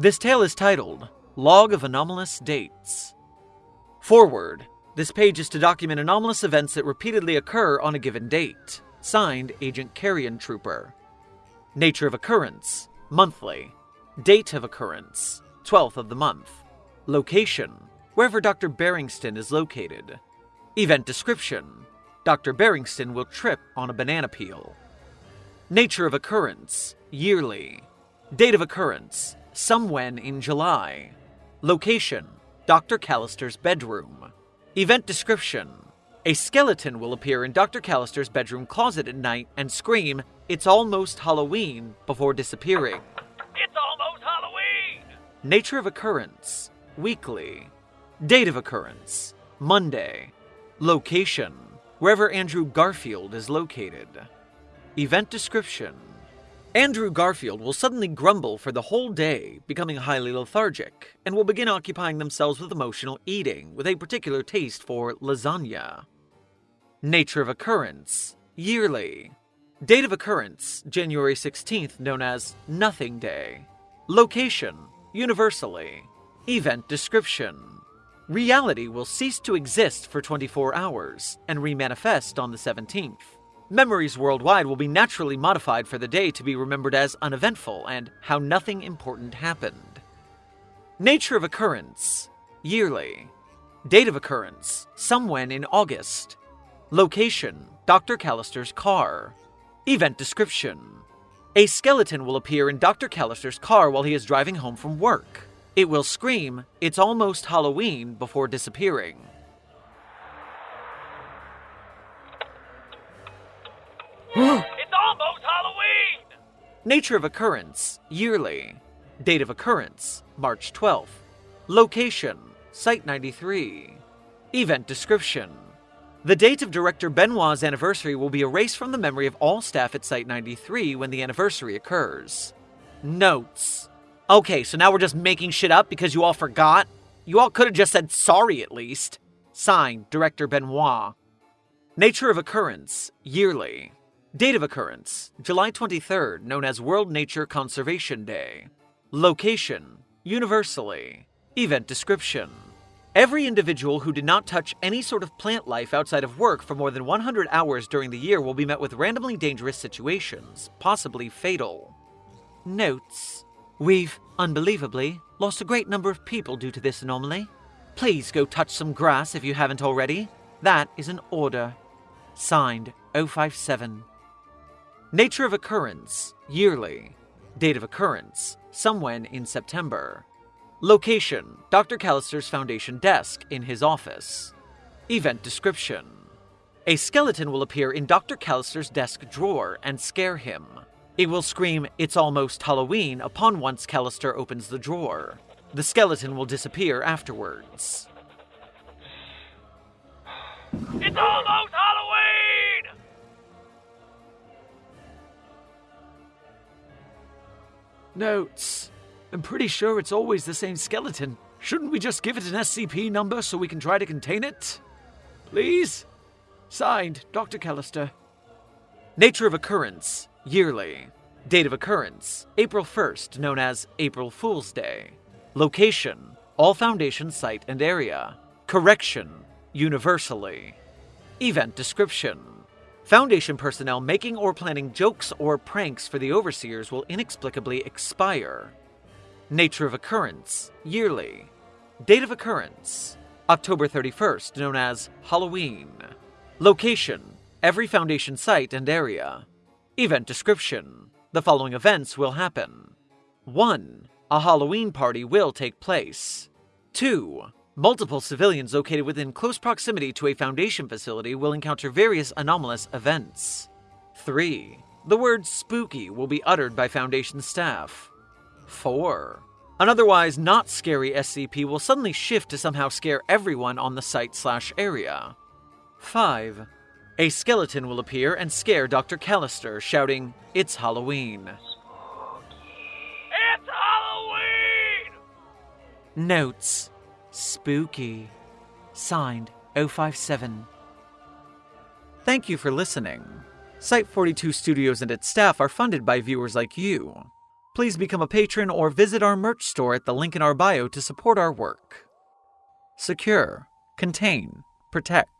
This tale is titled Log of Anomalous Dates. Forward. This page is to document anomalous events that repeatedly occur on a given date. Signed, Agent Carrion Trooper. Nature of occurrence monthly. Date of occurrence 12th of the month. Location wherever Dr. Barringston is located. Event description Dr. Barringston will trip on a banana peel. Nature of occurrence yearly. Date of occurrence somewhen in July. Location Dr. Callister's bedroom. Event description A skeleton will appear in Dr. Callister's bedroom closet at night and scream, It's almost Halloween, before disappearing. It's almost Halloween! Nature of occurrence weekly. Date of occurrence Monday. Location wherever Andrew Garfield is located. Event description Andrew Garfield will suddenly grumble for the whole day, becoming highly lethargic, and will begin occupying themselves with emotional eating, with a particular taste for lasagna. Nature of occurrence yearly. Date of occurrence January 16th, known as Nothing Day. Location universally. Event description Reality will cease to exist for 24 hours and remanifest on the 17th. Memories worldwide will be naturally modified for the day to be remembered as uneventful and how nothing important happened. Nature of occurrence yearly. Date of occurrence somewhen in August. Location Dr. Callister's car. Event description A skeleton will appear in Dr. Callister's car while he is driving home from work. It will scream, It's almost Halloween, before disappearing. Nature of occurrence yearly. Date of occurrence March 12th. Location Site 93. Event description The date of director Benoit's anniversary will be erased from the memory of all staff at Site 93 when the anniversary occurs. Notes. Okay, so now we're just making shit up because you all forgot? You all could have just said sorry at least. Signed, Director Benoit. Nature of occurrence yearly. Date of occurrence July 23rd, known as World Nature Conservation Day. Location universally. Event description Every individual who did not touch any sort of plant life outside of work for more than 100 hours during the year will be met with randomly dangerous situations, possibly fatal. Notes We've, unbelievably, lost a great number of people due to this anomaly. Please go touch some grass if you haven't already. That is an order. Signed O5-7. Nature of occurrence yearly. Date of occurrence somewhen in September. Location Dr. Callister's Foundation desk in his office. Event description A skeleton will appear in Dr. Callister's desk drawer and scare him. It will scream, It's almost Halloween, upon once Callister opens the drawer. The skeleton will disappear afterwards. It's Notes. I'm pretty sure it's always the same skeleton. Shouldn't we just give it an SCP number so we can try to contain it? Please? Signed, Dr. Callister. Nature of occurrence yearly. Date of occurrence April 1st, known as April Fool's Day. Location all Foundation site and area. Correction universally. Event description Foundation personnel making or planning jokes or pranks for the overseers will inexplicably expire. Nature of occurrence yearly. Date of occurrence October 31st, known as Halloween. Location every Foundation site and area. Event description The following events will happen 1. A Halloween party will take place. 2. Multiple civilians located within close proximity to a Foundation facility will encounter various anomalous events. 3. The word spooky will be uttered by Foundation staff. 4. An otherwise not scary SCP will suddenly shift to somehow scare everyone on the site slash area. 5. A skeleton will appear and scare Dr. Callister, shouting, It's Halloween. It's Halloween! Notes Spooky. Signed O5-7. Thank you for listening. Site 42 Studios and its staff are funded by viewers like you. Please become a patron or visit our merch store at the link in our bio to support our work. Secure, contain, protect.